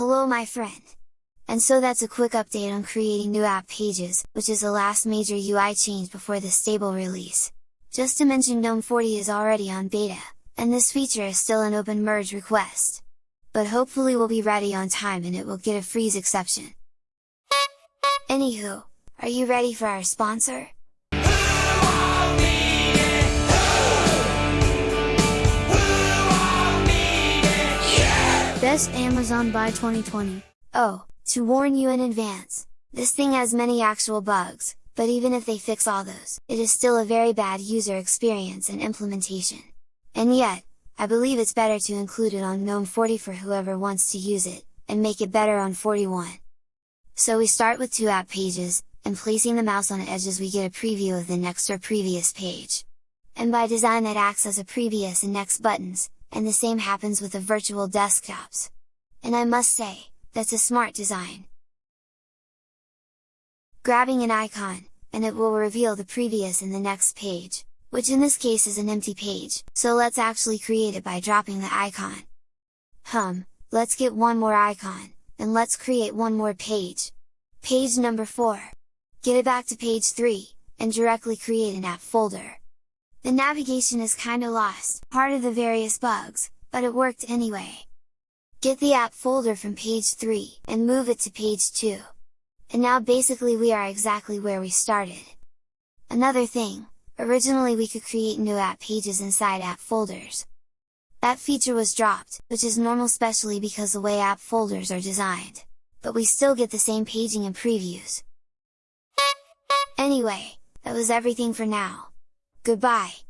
Hello my friend! And so that's a quick update on creating new app pages, which is the last major UI change before the stable release. Just to mention GNOME 40 is already on beta, and this feature is still an open merge request. But hopefully we'll be ready on time and it will get a freeze exception. Anywho, are you ready for our sponsor? Best Amazon Buy 2020. Oh, to warn you in advance, this thing has many actual bugs, but even if they fix all those, it is still a very bad user experience and implementation. And yet, I believe it's better to include it on GNOME 40 for whoever wants to use it, and make it better on 41. So we start with two app pages, and placing the mouse on edges we get a preview of the next or previous page. And by design that acts as a previous and next buttons, and the same happens with the virtual desktops. And I must say, that's a smart design. Grabbing an icon, and it will reveal the previous and the next page, which in this case is an empty page, so let's actually create it by dropping the icon. Hum, let's get one more icon, and let's create one more page. Page number 4. Get it back to page 3, and directly create an app folder. The navigation is kinda lost, part of the various bugs, but it worked anyway. Get the app folder from page 3, and move it to page 2. And now basically we are exactly where we started. Another thing, originally we could create new app pages inside app folders. That feature was dropped, which is normal especially because the way app folders are designed. But we still get the same paging and previews. Anyway, that was everything for now. Goodbye!